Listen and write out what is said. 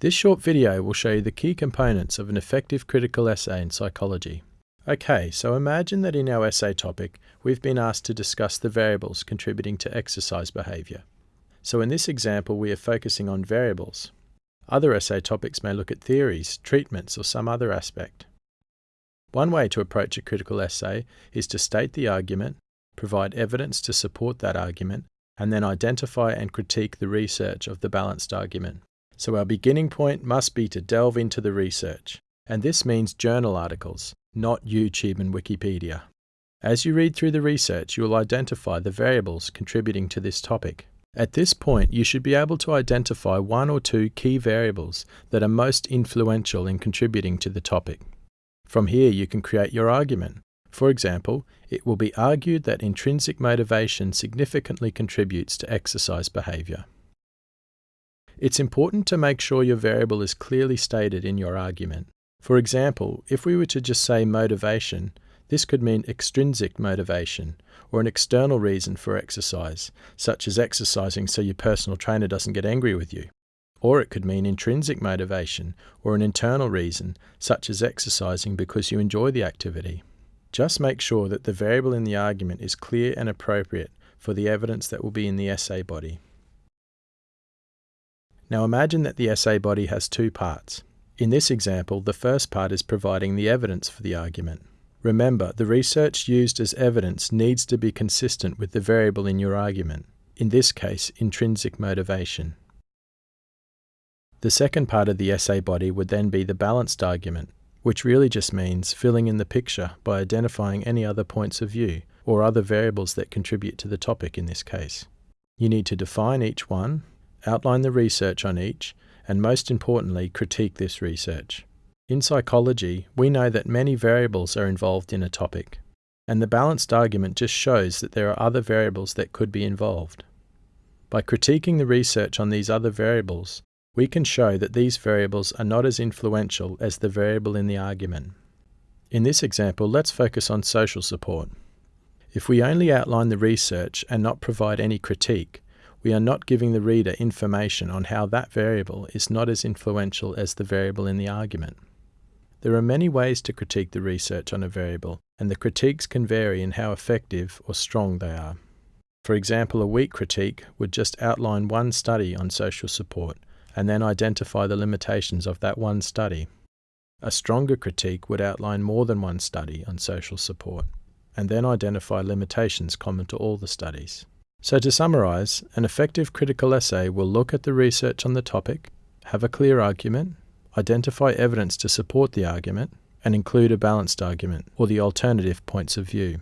This short video will show you the key components of an effective critical essay in psychology. Okay, so imagine that in our essay topic, we've been asked to discuss the variables contributing to exercise behaviour. So in this example, we are focusing on variables. Other essay topics may look at theories, treatments, or some other aspect. One way to approach a critical essay is to state the argument, provide evidence to support that argument, and then identify and critique the research of the balanced argument. So our beginning point must be to delve into the research, and this means journal articles, not YouTube and Wikipedia. As you read through the research, you will identify the variables contributing to this topic. At this point, you should be able to identify one or two key variables that are most influential in contributing to the topic. From here, you can create your argument. For example, it will be argued that intrinsic motivation significantly contributes to exercise behavior. It's important to make sure your variable is clearly stated in your argument. For example, if we were to just say motivation, this could mean extrinsic motivation, or an external reason for exercise, such as exercising so your personal trainer doesn't get angry with you. Or it could mean intrinsic motivation, or an internal reason, such as exercising because you enjoy the activity. Just make sure that the variable in the argument is clear and appropriate for the evidence that will be in the essay body. Now imagine that the essay body has two parts. In this example, the first part is providing the evidence for the argument. Remember, the research used as evidence needs to be consistent with the variable in your argument, in this case, intrinsic motivation. The second part of the essay body would then be the balanced argument, which really just means filling in the picture by identifying any other points of view or other variables that contribute to the topic in this case. You need to define each one, outline the research on each, and most importantly, critique this research. In psychology, we know that many variables are involved in a topic, and the balanced argument just shows that there are other variables that could be involved. By critiquing the research on these other variables, we can show that these variables are not as influential as the variable in the argument. In this example, let's focus on social support. If we only outline the research and not provide any critique, we are not giving the reader information on how that variable is not as influential as the variable in the argument. There are many ways to critique the research on a variable, and the critiques can vary in how effective or strong they are. For example, a weak critique would just outline one study on social support and then identify the limitations of that one study. A stronger critique would outline more than one study on social support and then identify limitations common to all the studies. So to summarize, an effective critical essay will look at the research on the topic, have a clear argument, identify evidence to support the argument, and include a balanced argument or the alternative points of view.